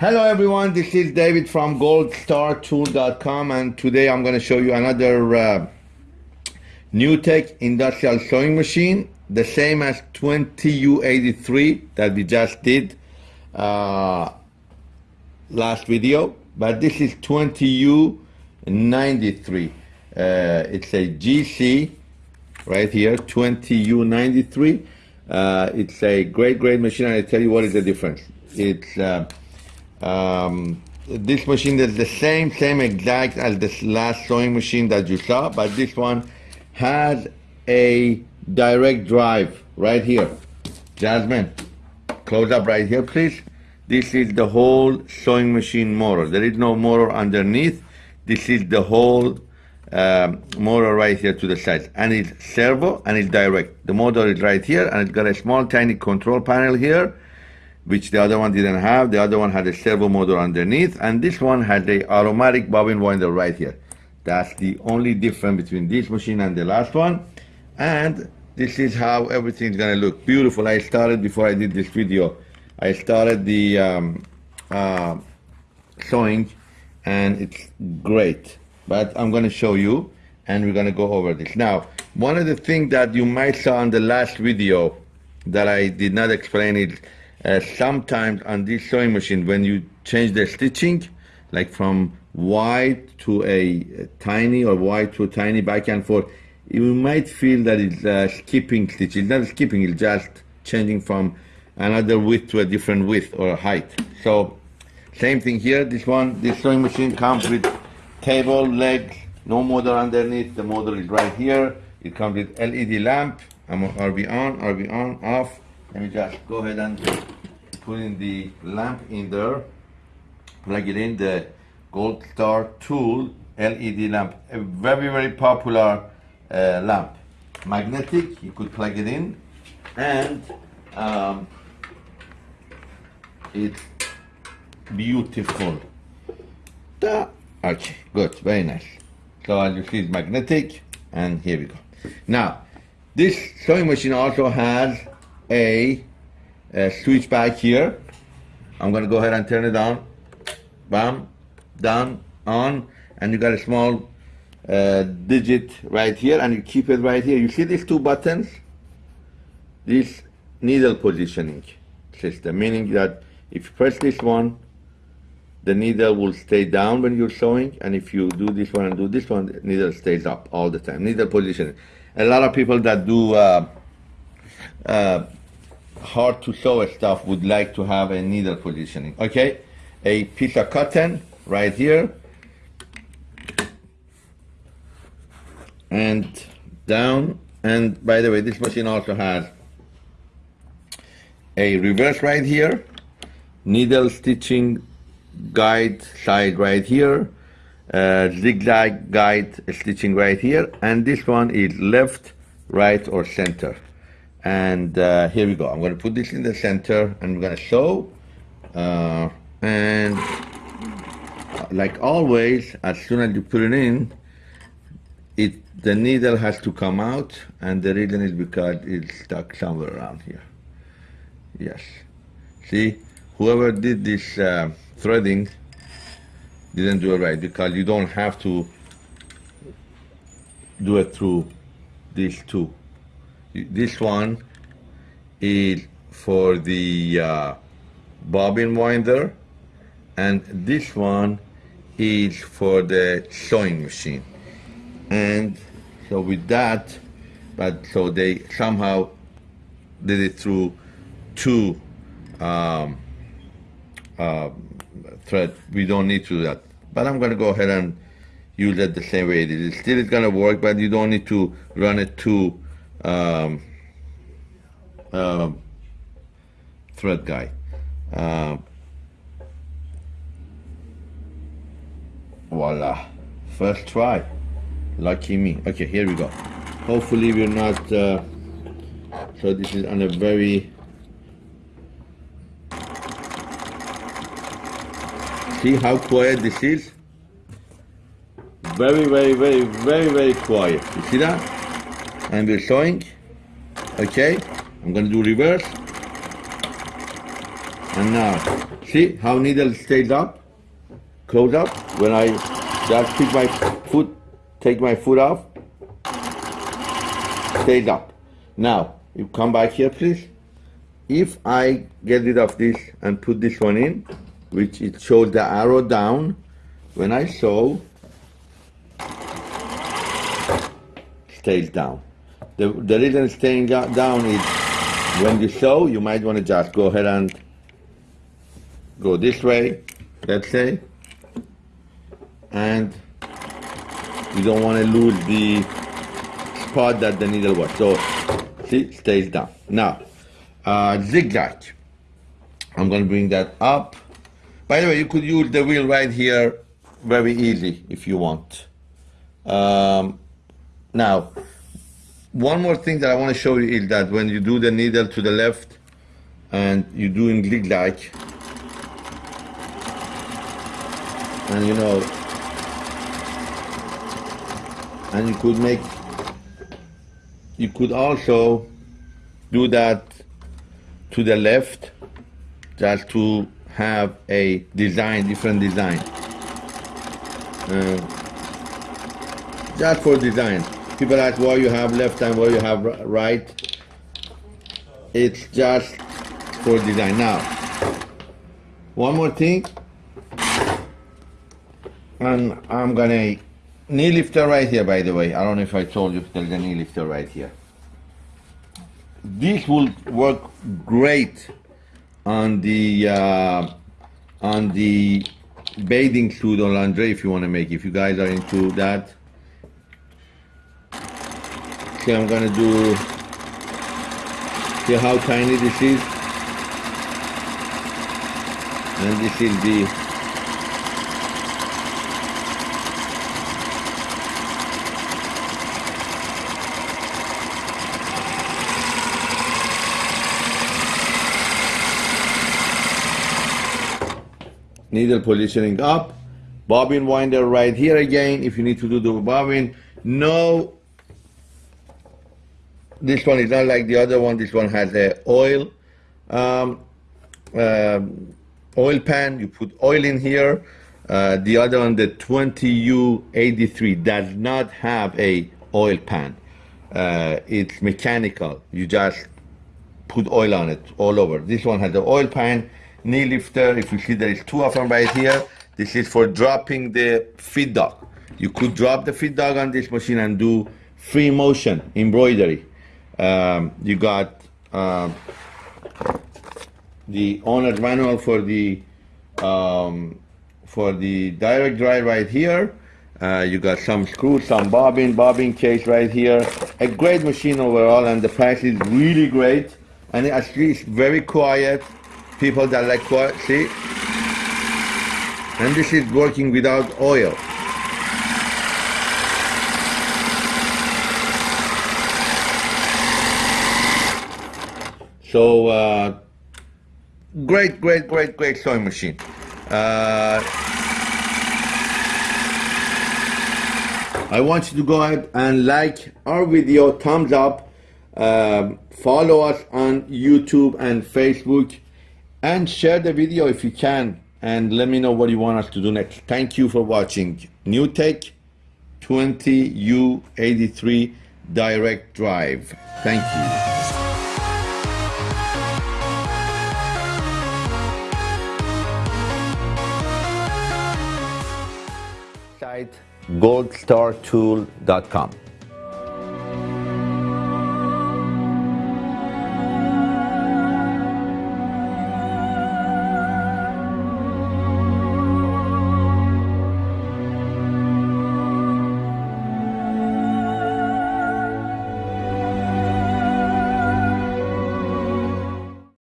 Hello everyone, this is David from goldstartool.com and today I'm going to show you another uh, NewTek industrial sewing machine, the same as 20U83 that we just did uh, last video, but this is 20U93. Uh, it's a GC right here, 20U93. Uh, it's a great, great machine and I tell you what is the difference. It's uh, um, this machine is the same, same exact as this last sewing machine that you saw, but this one has a direct drive right here. Jasmine, close up right here, please. This is the whole sewing machine motor. There is no motor underneath. This is the whole um, motor right here to the side. And it's servo and it's direct. The motor is right here and it's got a small tiny control panel here which the other one didn't have. The other one had a servo motor underneath, and this one had a automatic bobbin winder right here. That's the only difference between this machine and the last one. And this is how everything's gonna look. Beautiful. I started before I did this video. I started the um, uh, sewing, and it's great. But I'm gonna show you, and we're gonna go over this. Now, one of the things that you might saw in the last video that I did not explain is uh, sometimes on this sewing machine, when you change the stitching, like from wide to a, tiny or wide to tiny back and forth, you might feel that it's uh, skipping stitch. It's not skipping, it's just changing from another width to a different width or height. So same thing here, this one, this sewing machine comes with table, legs, no motor underneath, the motor is right here. It comes with LED lamp, RB on, RB on, off, let me just go ahead and put in the lamp in there. Plug it in the gold star tool led lamp a very very popular uh, lamp. Magnetic you could plug it in. And um, it's beautiful. Okay good very nice. So as you see it's magnetic and here we go. Now this sewing machine also has a, a switch back here. I'm gonna go ahead and turn it on. Bam, down, on, and you got a small uh, digit right here, and you keep it right here. You see these two buttons? This needle positioning system, meaning that if you press this one, the needle will stay down when you're sewing, and if you do this one and do this one, the needle stays up all the time. Needle positioning. A lot of people that do uh, uh, hard to sew stuff would like to have a needle positioning. Okay, a piece of cotton right here. And down, and by the way, this machine also has a reverse right here, needle stitching guide side right here, uh, zigzag guide stitching right here, and this one is left, right, or center. And uh, here we go. I'm going to put this in the center and we're going to sew. Uh, and uh, like always, as soon as you put it in, it the needle has to come out and the reason is because it's stuck somewhere around here. Yes. See, whoever did this uh, threading didn't do it right because you don't have to do it through these two this one is for the uh, bobbin winder and this one is for the sewing machine. And so with that but so they somehow did it through two um, uh, thread. We don't need to do that. But I'm gonna go ahead and use it the same way it is. It still is gonna work but you don't need to run it two um, uh, thread guy. Uh, voila. First try. Lucky me. Okay, here we go. Hopefully we're not... Uh, so this is on a very... See how quiet this is? Very, very, very, very, very quiet. You see that? And we're sewing okay I'm gonna do reverse And now, see how needle stays up? Close up. When I just pick my foot, take my foot off, stays up. Now, you come back here, please. If I get rid of this and put this one in, which it shows the arrow down, when I sew, stays down. The, the reason it's staying down is when you sew, you might want to just go ahead and go this way, let's say, and you don't want to lose the spot that the needle was. So, see, stays down. Now, uh, zigzag. I'm going to bring that up. By the way, you could use the wheel right here very easy if you want. Um, now, one more thing that I want to show you is that when you do the needle to the left and you do in zigzag, and you know, and you could make, you could also do that to the left just to have a design, different design. Uh, just for design. People ask why you have left and why you have right. It's just for design. Now, one more thing. And I'm gonna knee lifter right here, by the way. I don't know if I told you there's a knee lifter right here. This will work great on the uh, on the bathing suit or lingerie if you want to make. If you guys are into that. Okay, I'm gonna do. See how tiny this is, and this is the needle positioning up bobbin winder right here again if you need to do the bobbin no this one is not like the other one. This one has a oil um, uh, oil pan. You put oil in here. Uh, the other one the 20u83 does not have a oil pan. Uh, it's mechanical. You just put oil on it all over. This one has the oil pan knee lifter. If you see there is two of them right here, this is for dropping the feed dog. You could drop the feed dog on this machine and do free motion embroidery. Um, you got uh, the owner's manual for the um, for the direct drive right here. Uh, you got some screws, some bobbin, bobbin case right here. A great machine overall, and the price is really great. And actually, it's very quiet people that like quiet, see and this is working without oil so uh, great great great great sewing machine uh, I want you to go ahead and like our video thumbs up um, follow us on YouTube and Facebook and share the video if you can and let me know what you want us to do next. Thank you for watching NewTek 20U83 Direct Drive. Thank you. goldstartool.com